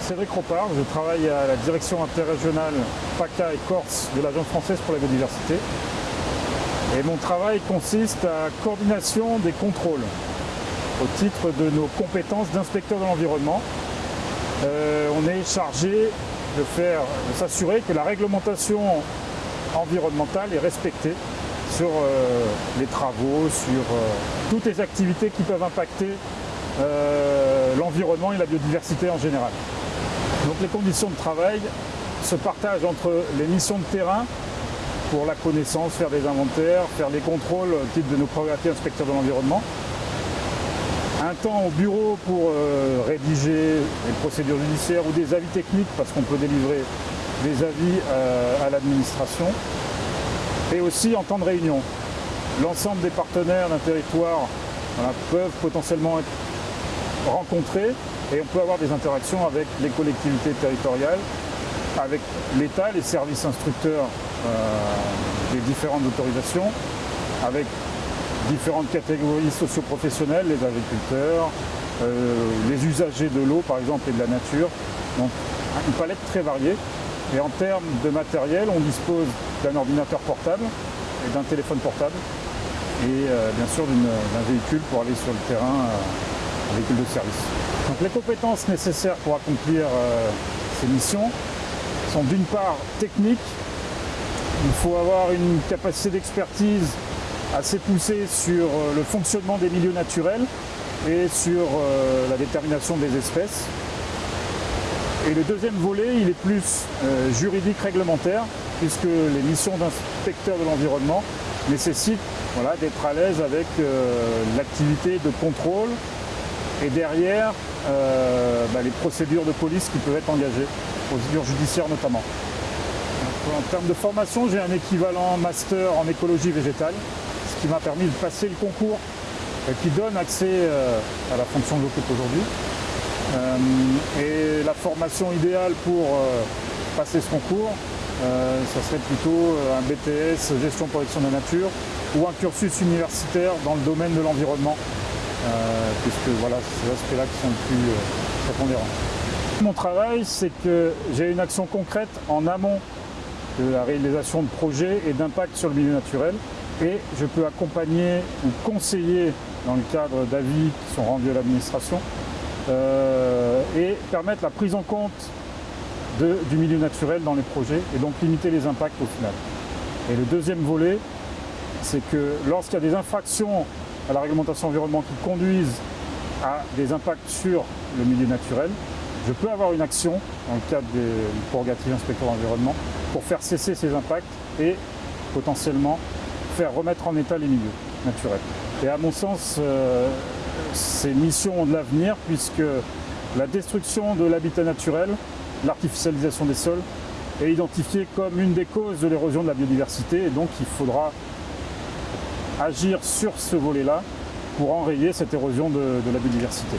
Cédric Ropard, je travaille à la direction interrégionale PACA et Corse de l'Agence française pour la biodiversité. Et mon travail consiste à coordination des contrôles au titre de nos compétences d'inspecteur de l'environnement. Euh, on est chargé de faire, s'assurer que la réglementation environnementale est respectée sur euh, les travaux, sur euh, toutes les activités qui peuvent impacter l'environnement et la biodiversité en général. Donc les conditions de travail se partagent entre les missions de terrain pour la connaissance, faire des inventaires, faire des contrôles au titre de nos prérogatives inspecteurs de l'environnement. Un temps au bureau pour euh, rédiger des procédures judiciaires ou des avis techniques parce qu'on peut délivrer des avis euh, à l'administration. Et aussi en temps de réunion. L'ensemble des partenaires d'un territoire peuvent potentiellement être rencontrés et on peut avoir des interactions avec les collectivités territoriales, avec l'État, les services instructeurs euh, des différentes autorisations, avec différentes catégories socioprofessionnelles, les agriculteurs, euh, les usagers de l'eau par exemple et de la nature. Donc une palette très variée. Et en termes de matériel, on dispose d'un ordinateur portable et d'un téléphone portable et euh, bien sûr d'un véhicule pour aller sur le terrain, un véhicule de service. Donc les compétences nécessaires pour accomplir ces missions, sont d'une part techniques, il faut avoir une capacité d'expertise assez poussée sur euh, le fonctionnement des milieux naturels et sur euh, la détermination des espèces. Et le deuxième volet, il est plus euh, juridique réglementaire, puisque les missions d'inspecteur de l'environnement nécessitent voilà, d'être à l'aise avec l'activité de contrôle et derrière bah, les procédures de police qui peuvent être engagées procédures judiciaires notamment. En termes de formation, j'ai un équivalent master en écologie végétale, qui m'a permis de passer le concours et qui donne accès euh, à la fonction que j'occupe aujourd'hui. Euh, et la formation idéale pour euh, passer ce concours, ça serait plutôt un BTS gestion protection de la nature ou un cursus universitaire dans le domaine de l'environnement, puisque voilà, ces aspects-là qui sont le plus prépondérants. Mon travail, c'est que j'ai une action concrète en amont de la réalisation de projets et d'impact sur le milieu naturel et je peux accompagner ou conseiller dans le cadre d'avis qui sont rendus à l'administration euh, et permettre la prise en compte du milieu naturel dans les projets et donc limiter les impacts au final. Et le deuxième volet, c'est que lorsqu'il y a des infractions à la réglementation environnementale qui conduisent à des impacts sur le milieu naturel, je peux avoir une action dans le cadre des prérogatives inspecteur d'environnement pour faire cesser ces impacts et potentiellement faire remettre en état les milieux naturels. Et à mon sens, euh, ces missions ont de l'avenir puisque la destruction de l'habitat naturel, l'artificialisation des sols est identifiée comme une des causes de l'érosion de la biodiversité et donc il faudra agir sur ce volet-là pour enrayer cette érosion de la biodiversité.